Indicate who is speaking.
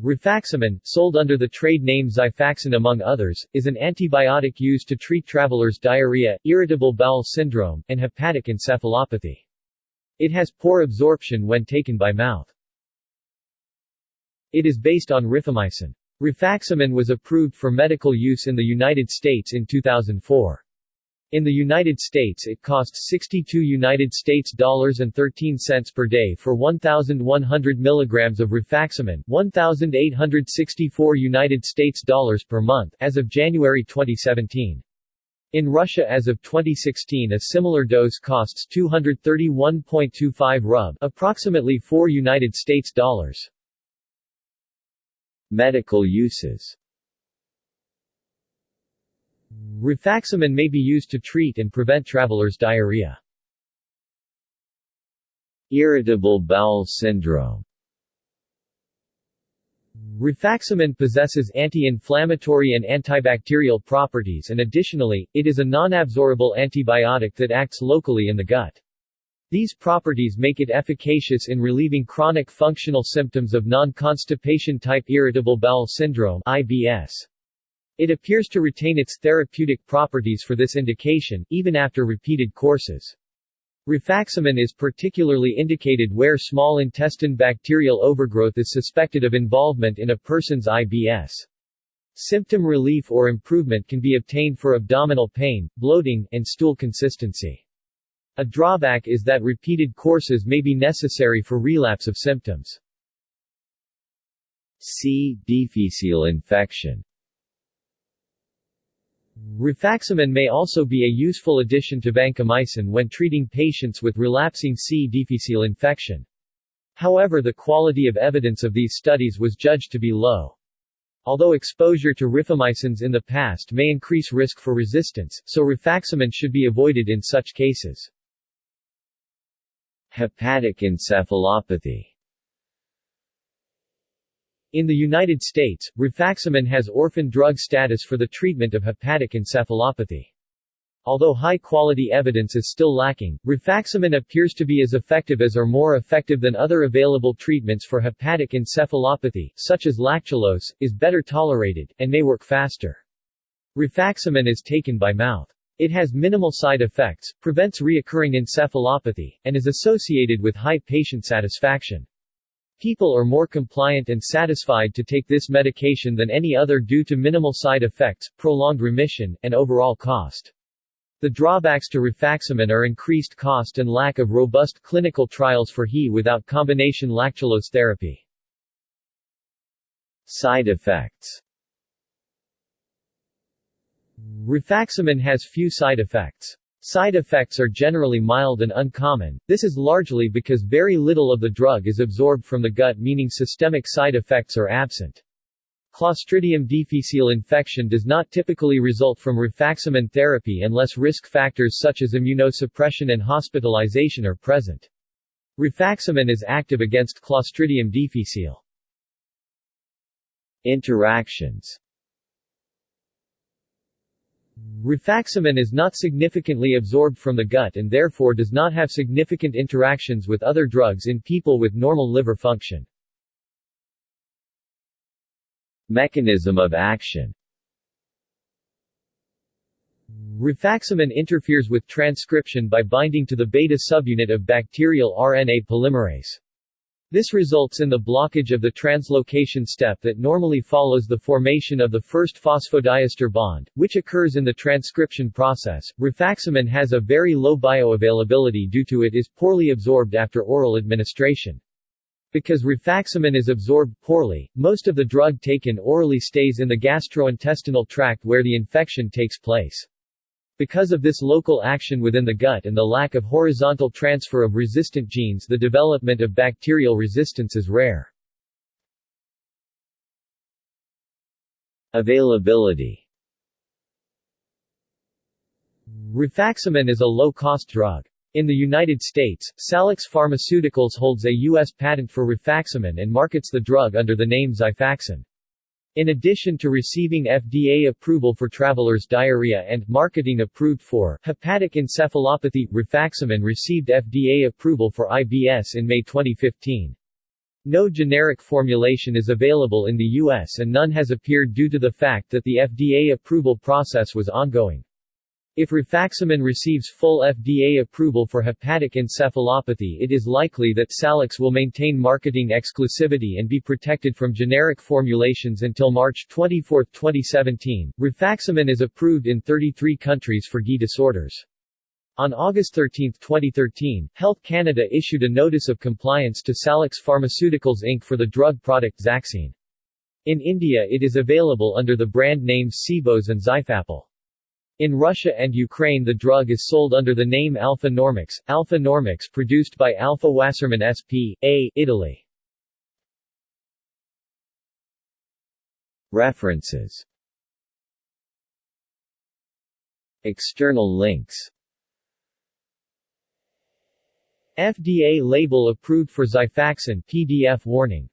Speaker 1: Rifaximin, sold under the trade name Xifaxan among others, is an antibiotic used to treat travelers' diarrhea, irritable bowel syndrome, and hepatic encephalopathy. It has poor absorption when taken by mouth. It is based on rifamycin. Rifaximin was approved for medical use in the United States in 2004. In the United States it costs 62 United States dollars and 13 cents per day for 1100 milligrams of rifaximin, 1864 United States dollars per month as of January 2017. In Russia as of 2016 a similar dose costs 231.25 rub, approximately 4 United States dollars. Medical uses Rifaximin may be used to treat and prevent travelers' diarrhea. Irritable bowel syndrome Rifaximin possesses anti-inflammatory and antibacterial properties and additionally, it is a non-absorbable antibiotic that acts locally in the gut. These properties make it efficacious in relieving chronic functional symptoms of non-constipation type irritable bowel syndrome IBS. It appears to retain its therapeutic properties for this indication, even after repeated courses. Rifaximin is particularly indicated where small intestine bacterial overgrowth is suspected of involvement in a person's IBS. Symptom relief or improvement can be obtained for abdominal pain, bloating, and stool consistency. A drawback is that repeated courses may be necessary for relapse of symptoms. C. difficile infection Rifaximin may also be a useful addition to vancomycin when treating patients with relapsing C. difficile infection. However the quality of evidence of these studies was judged to be low. Although exposure to rifamycins in the past may increase risk for resistance, so rifaximin should be avoided in such cases. Hepatic encephalopathy in the United States, rifaximin has orphan drug status for the treatment of hepatic encephalopathy. Although high-quality evidence is still lacking, rifaximin appears to be as effective as or more effective than other available treatments for hepatic encephalopathy, such as lactulose, is better tolerated, and may work faster. Rifaximin is taken by mouth. It has minimal side effects, prevents reoccurring encephalopathy, and is associated with high patient satisfaction. People are more compliant and satisfied to take this medication than any other due to minimal side effects, prolonged remission, and overall cost. The drawbacks to rifaximin are increased cost and lack of robust clinical trials for HE without combination lactulose therapy. Side effects Rifaximin has few side effects. Side effects are generally mild and uncommon, this is largely because very little of the drug is absorbed from the gut meaning systemic side effects are absent. Clostridium difficile infection does not typically result from rifaximin therapy unless risk factors such as immunosuppression and hospitalization are present. Rifaximin is active against Clostridium difficile. Interactions Rifaximin is not significantly absorbed from the gut and therefore does not have significant interactions with other drugs in people with normal liver function. Mechanism of action Rifaximin interferes with transcription by binding to the beta subunit of bacterial RNA polymerase. This results in the blockage of the translocation step that normally follows the formation of the first phosphodiester bond, which occurs in the transcription process. Rifaximin has a very low bioavailability due to it is poorly absorbed after oral administration. Because rifaximin is absorbed poorly, most of the drug taken orally stays in the gastrointestinal tract where the infection takes place. Because of this local action within the gut and the lack of horizontal transfer of resistant genes the development of bacterial resistance is rare. Availability Rifaximin is a low-cost drug. In the United States, Salix Pharmaceuticals holds a U.S. patent for rifaximin and markets the drug under the name Xifaxan. In addition to receiving FDA approval for travelers' diarrhea and marketing approved for hepatic encephalopathy, rifaximin received FDA approval for IBS in May 2015. No generic formulation is available in the U.S. and none has appeared due to the fact that the FDA approval process was ongoing. If rifaximin receives full FDA approval for hepatic encephalopathy it is likely that Salix will maintain marketing exclusivity and be protected from generic formulations until March 24, 2017. Rifaximin is approved in 33 countries for GI disorders. On August 13, 2013, Health Canada issued a Notice of Compliance to Salix Pharmaceuticals Inc. for the drug product Zaxine. In India it is available under the brand names Cebos and Zyfapel. In Russia and Ukraine the drug is sold under the name Alfa Normix, Alfa Normix produced by Alfa Wassermann SP. A. Italy. References External links FDA label approved for Xifaxan PDF warning